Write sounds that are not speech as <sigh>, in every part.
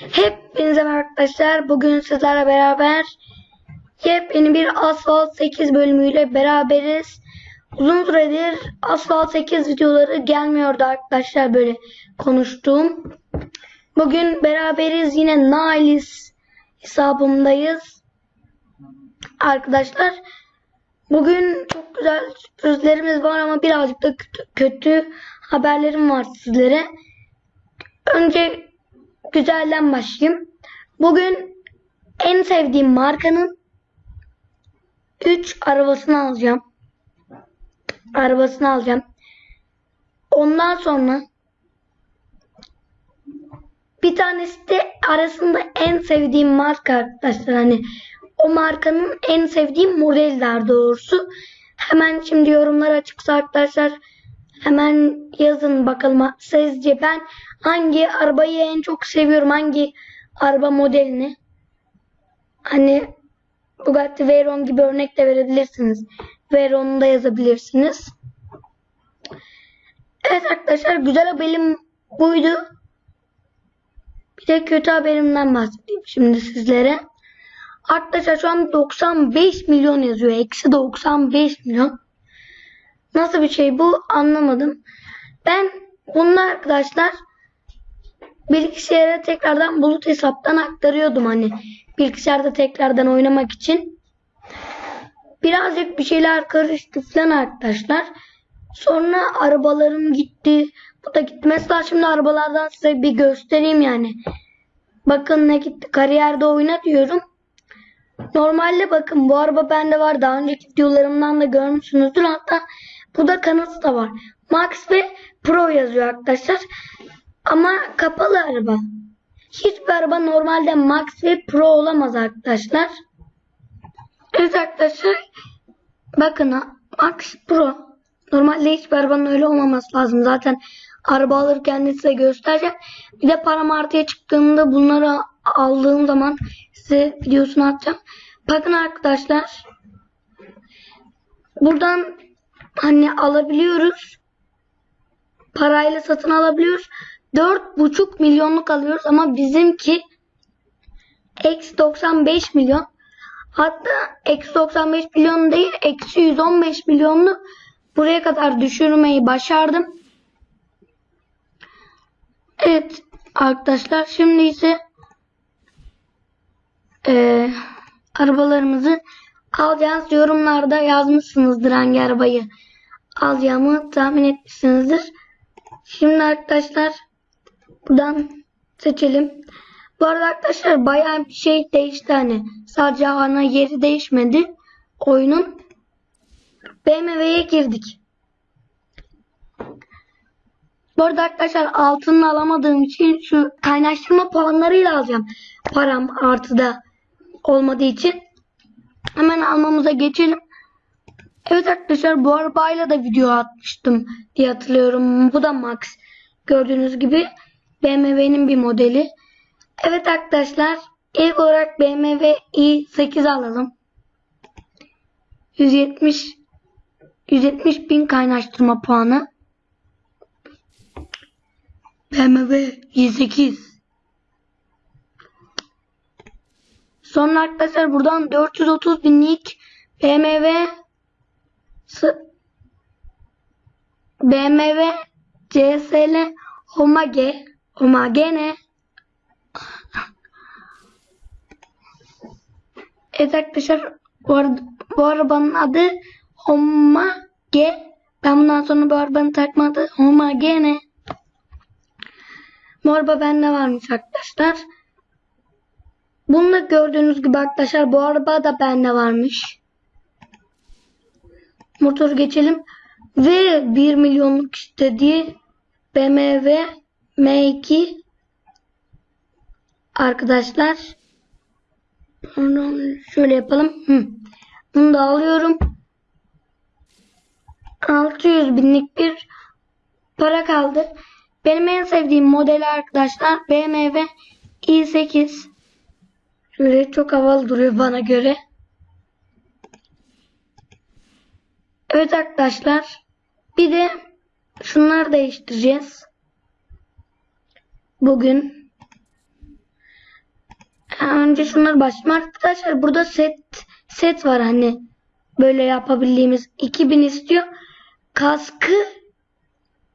Hepinize arkadaşlar. Bugün sizlerle beraber yepyeni bir Asphalt 8 bölümüyle beraberiz. Uzun süredir Asphalt 8 videoları gelmiyordu arkadaşlar böyle konuştuğum. Bugün beraberiz yine Nailis hesabımdayız. Arkadaşlar bugün çok güzel sürprizlerimiz var ama birazcık da kötü, kötü haberlerim var sizlere. Önce güzelden başlayayım. Bugün en sevdiğim markanın 3 arabasını alacağım. Arabasını alacağım. Ondan sonra bir tanesi de arasında en sevdiğim marka arkadaşlar. Hani o markanın en sevdiğim modeller doğrusu. Hemen şimdi yorumlar açıksa arkadaşlar hemen yazın bakalım. Sizce ben hangi arabayı en çok seviyorum? Hangi araba modelini? Hani Bugatti Veyron gibi örnek de verebilirsiniz. Veyron'u da yazabilirsiniz. Evet arkadaşlar güzel haberim buydu. Bir de kötü haberimden bahsedeyim şimdi sizlere. Arkadaşlar şu an 95 milyon yazıyor. Eksi 95 milyon Nasıl bir şey bu anlamadım. Ben bunu arkadaşlar bilgisayara tekrardan bulut hesaptan aktarıyordum hani bilgisayarda tekrardan oynamak için. Birazcık bir şeyler karıştı falan arkadaşlar. Sonra arabalarım gitti. Bu da gitti. Mesela şimdi arabalardan size bir göstereyim yani. Bakın ne gitti. Kariyerde oyna diyorum. Normalde bakın bu araba bende var. Daha önceki videolarımdan da görmüşsünüzdür. Hatta burada kanıtı da var. Max ve Pro yazıyor arkadaşlar. Ama kapalı araba. Hiçbir araba normalde Max ve Pro olamaz arkadaşlar. Evet arkadaşlar. Bakın. Max Pro. Normalde hiçbir arabanın öyle olmaması lazım. Zaten araba alırken de size göstereceğim. Bir de param artıya çıktığında bunları aldığım zaman size videosunu atacağım. Bakın arkadaşlar. Buradan hani alabiliyoruz. Parayla satın alabiliyoruz. 4,5 milyonluk alıyoruz ama bizimki eksi 95 milyon. Hatta eksi 95 milyon değil eksi 115 milyonlu buraya kadar düşürmeyi başardım. Evet arkadaşlar şimdi ise e, arabalarımızı alacağız. Yorumlarda yazmışsınızdır hangi arabayı alacağımı tahmin etmişsinizdir. Şimdi arkadaşlar buradan seçelim. Bu arada arkadaşlar bayağı bir şey değişti hani. Sadece ana yeri değişmedi. Oyunun BMW'ye girdik. Bu arada arkadaşlar altını alamadığım için şu kaynaştırma puanlarıyla alacağım. Param artıda olmadığı için. Hemen almamıza geçelim. Evet arkadaşlar bu arabayla da video atmıştım diye hatırlıyorum. Bu da Max. Gördüğünüz gibi BMW'nin bir modeli. Evet arkadaşlar ilk olarak BMW i8 alalım. 170 170 bin kaynaştırma puanı. BMW i8 Sonra arkadaşlar buradan 430 binlik BMW BMW CSL Homage Homagene Evet arkadaşlar bu, arada, bu arabanın adı Homage. Ben bundan sonra bu arabanın takma adı Homagene Bu araba bende varmış arkadaşlar. Bunu da gördüğünüz gibi arkadaşlar bu araba da bende varmış. Motor geçelim. Ve 1 milyonluk istediği BMW M2 arkadaşlar. Şöyle yapalım. Bunu da alıyorum. 600 binlik bir para kaldı. Benim en sevdiğim model arkadaşlar BMW i8. Şöyle çok havalı duruyor bana göre. Evet arkadaşlar. Bir de şunları değiştireceğiz. Bugün. önce şunları başlayayım arkadaşlar. Burada set set var hani böyle yapabildiğimiz 2000 istiyor. Kaskı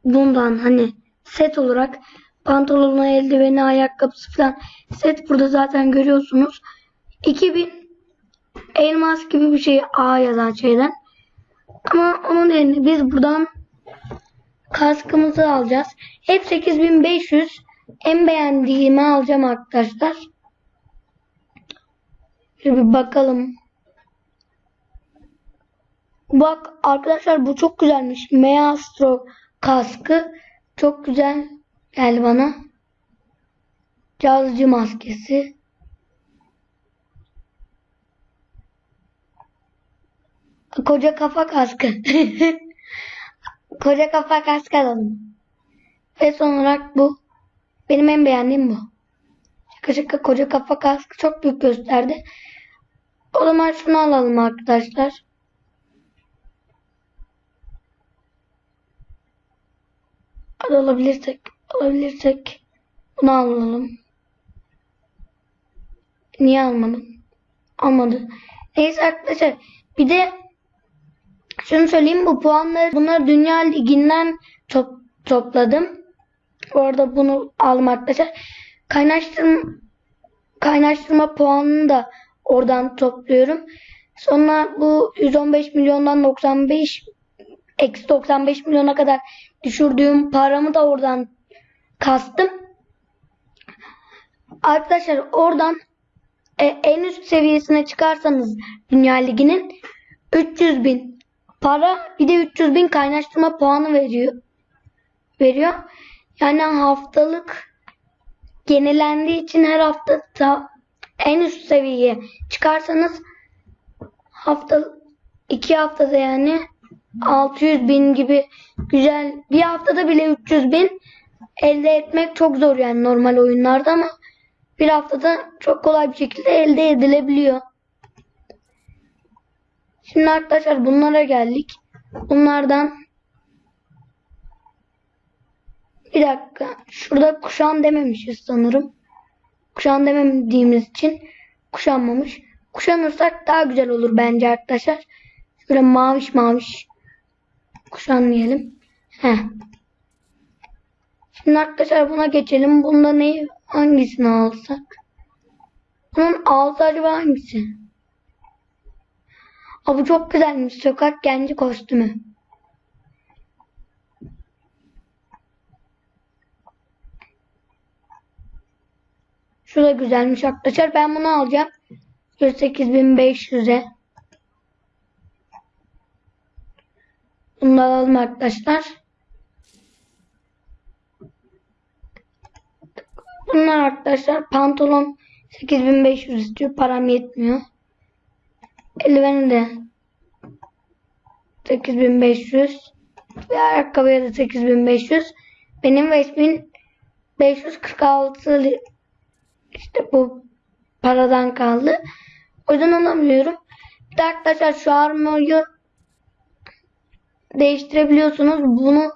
bundan hani set olarak pantolonu, eldiveni, ayakkabısı falan set burada zaten görüyorsunuz. 2000 elmas gibi bir şey A yazan şeyden. Ama onun yerine biz buradan kaskımızı alacağız. Hep 8500 en beğendiğimi alacağım arkadaşlar. Şöyle bir bakalım. Bak arkadaşlar bu çok güzelmiş. Maestro kaskı çok güzel geldi bana. Cazcı maskesi. Koca kafa kaskı. <laughs> Koca kafa kaskı alalım. Ve son olarak bu. Benim en beğendiğim bu. Şaka şaka koca kafa kaskı çok büyük gösterdi. O zaman şunu alalım arkadaşlar. Hadi alabilirsek, alabilirsek bunu alalım. Niye almadım? Almadı. Neyse arkadaşlar. Bir de şunu söyleyeyim bu puanları bunları Dünya Ligi'nden top, topladım. Bu arada bunu aldım arkadaşlar. Kaynaştırma, kaynaştırma puanını da oradan topluyorum. Sonra bu 115 milyondan 95 eksi 95 milyona kadar düşürdüğüm paramı da oradan kastım. Arkadaşlar oradan e, en üst seviyesine çıkarsanız Dünya Ligi'nin 300 bin para bir de 300 bin kaynaştırma puanı veriyor. Veriyor. Yani haftalık yenilendiği için her hafta ta, en üst seviyeye çıkarsanız hafta iki haftada yani 600 bin gibi güzel bir haftada bile 300 bin elde etmek çok zor yani normal oyunlarda ama bir haftada çok kolay bir şekilde elde edilebiliyor. Şimdi arkadaşlar bunlara geldik. Bunlardan bir dakika. Şurada kuşan dememişiz sanırım. Kuşan demediğimiz için kuşanmamış. Kuşanırsak daha güzel olur bence arkadaşlar. Şöyle maviş maviş kuşanlayalım. Heh. Şimdi arkadaşlar buna geçelim. Bunda neyi hangisini alsak? Bunun altı acaba hangisi? Aa, bu çok güzelmiş. Sokak genci kostümü. Şu da güzelmiş arkadaşlar. Ben bunu alacağım. 18500'e. Bunu alalım arkadaşlar. Bunlar arkadaşlar pantolon 8500 istiyor. Param yetmiyor. Eldiveni de 8500 ve ayakkabıya da 8500. Benim 5546 işte bu paradan kaldı. O yüzden alamıyorum. Bir de arkadaşlar şu armoyu değiştirebiliyorsunuz. Bunu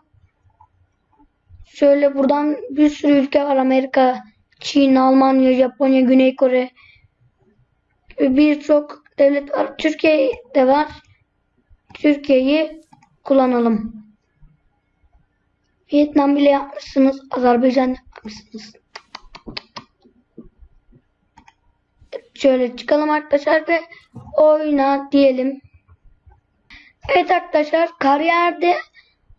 şöyle buradan bir sürü ülke var. Amerika, Çin, Almanya, Japonya, Güney Kore birçok devlet var. Türkiye'de var. Türkiye'yi kullanalım. Vietnam bile yapmışsınız. Azerbaycan yapmışsınız. Şöyle çıkalım arkadaşlar ve oyna diyelim. Evet arkadaşlar kariyerde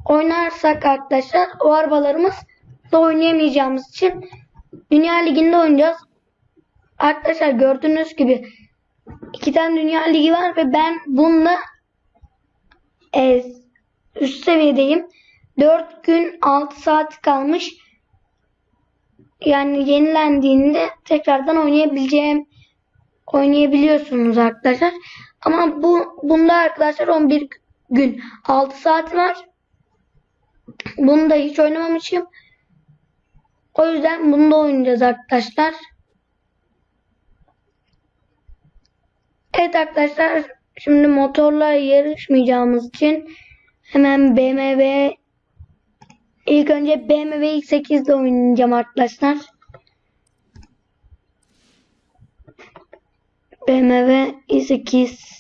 oynarsak arkadaşlar o arabalarımız da oynayamayacağımız için Dünya Ligi'nde oynayacağız. Arkadaşlar gördüğünüz gibi iki tane Dünya Ligi var ve ben bununla e, üst seviyedeyim. 4 gün 6 saat kalmış. Yani yenilendiğinde tekrardan oynayabileceğim oynayabiliyorsunuz arkadaşlar. Ama bu bunda arkadaşlar 11 gün 6 saat var. Bunu da hiç oynamamışım. O yüzden bunu da oynayacağız arkadaşlar. Evet arkadaşlar şimdi motorla yarışmayacağımız için hemen BMW ilk önce BMW X8 ile oynayacağım arkadaşlar. BMW i8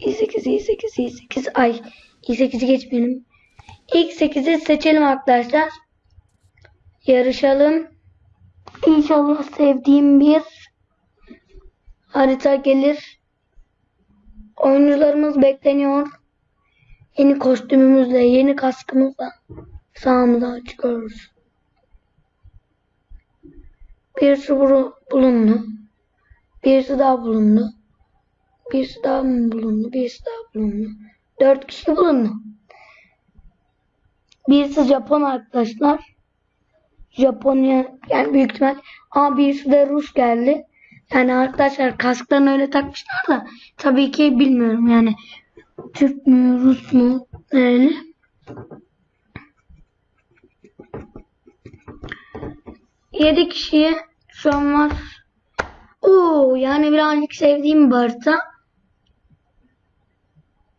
i8 i8 i8 ay i8'i geçmeyelim. İlk 8'i seçelim arkadaşlar. Yarışalım. İnşallah sevdiğim bir harita gelir. Oyuncularımız bekleniyor. Yeni kostümümüzle, yeni kaskımızla sahamıza çıkıyoruz. Birisi bulundu. Birisi daha bulundu. Birisi daha mı bulundu? Birisi daha bulundu. Dört kişi bulundu. Birisi Japon arkadaşlar. Japonya yani büyük ihtimal ama birisi de Rus geldi. Yani arkadaşlar kasklarını öyle takmışlar da tabii ki bilmiyorum yani Türk mü Rus mu nereli. Yedi kişiye şu an var. Oo yani birazcık sevdiğim bir harita.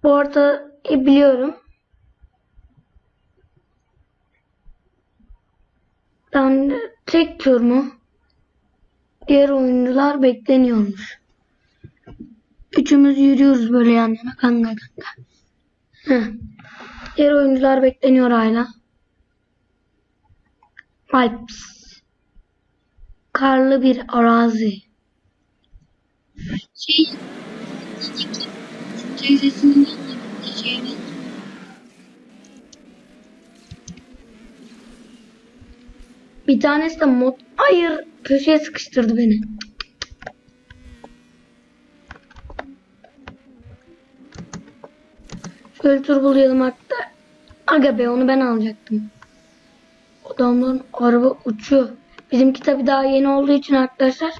Haritayı biliyorum. Ben tek tur mu? Diğer oyuncular bekleniyormuş. Üçümüz yürüyoruz böyle yan yana kanka kanka. Heh. Diğer oyuncular bekleniyor hala. Alps. Karlı bir arazi. Şey, teyzesinin yanına şeyini. Bir tanesi de mod... Hayır! Köşeye sıkıştırdı beni. Şöyle turbolayalım hatta. Aga be onu ben alacaktım. Adamların araba uçuyor. Bizimki tabi daha yeni olduğu için arkadaşlar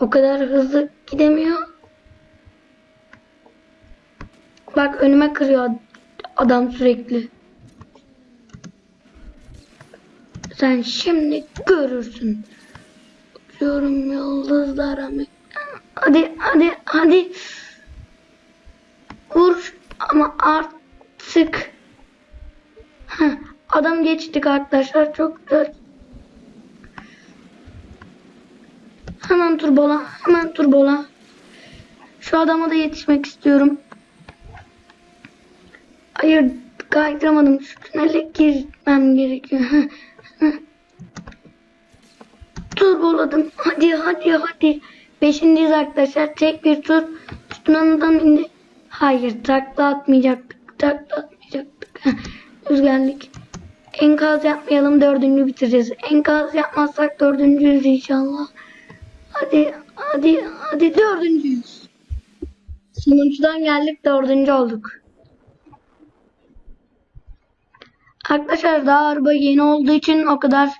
o kadar hızlı gidemiyor. Bak önüme kırıyor adam sürekli. Sen şimdi görürsün. Uçuyorum yıldızlara. Hadi hadi hadi. Vur ama artık. Heh, adam geçtik arkadaşlar. Çok güzel. Hemen turbola. Hemen turbola. Şu adama da yetişmek istiyorum. Hayır kaydıramadım. Şu tünele girmem gerekiyor. Turboladım. Hadi hadi hadi. Beşindeyiz arkadaşlar. Tek bir tur. Üstünden indi. Hayır takla atmayacaktık. Takla atmayacaktık. Düz geldik. Enkaz yapmayalım. Dördüncü bitireceğiz. Enkaz yapmazsak dördüncüyüz inşallah. Hadi hadi hadi dördüncüyüz. Sonuncudan geldik dördüncü olduk. Arkadaşlar daha araba yeni olduğu için o kadar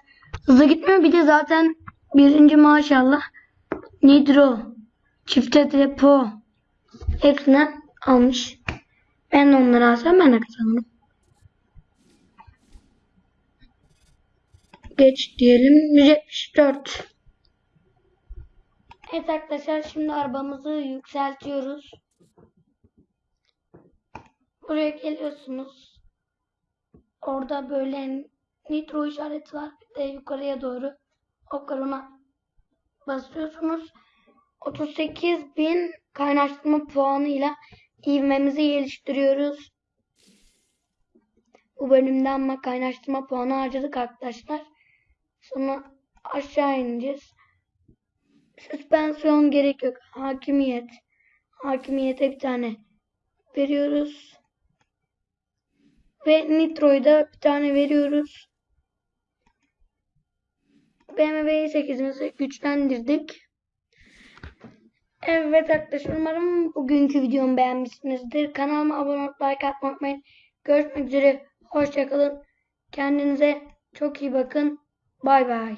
hızlı gitmiyor. Bir de zaten birinci maşallah Nitro, çifte depo hepsinden almış. Ben de onları alsam ben de kazanırım. Geç diyelim 174. Evet arkadaşlar şimdi arabamızı yükseltiyoruz. Buraya geliyorsunuz. Orada böyle nitro işareti var. Bir de yukarıya doğru okarona basıyorsunuz. 38 bin kaynaştırma puanıyla ivmemizi geliştiriyoruz. Bu bölümde ama kaynaştırma puanı harcadık arkadaşlar. Sonra aşağı ineceğiz. Süspansiyon gerek yok. Hakimiyet. Hakimiyete bir tane veriyoruz. Ve Nitro'yu da bir tane veriyoruz. BMW 8'imizi güçlendirdik. Evet arkadaşlar umarım bugünkü videomu beğenmişsinizdir. Kanalıma abone olup like atmayı unutmayın. Görüşmek üzere. Hoşçakalın. Kendinize çok iyi bakın. Bay bay.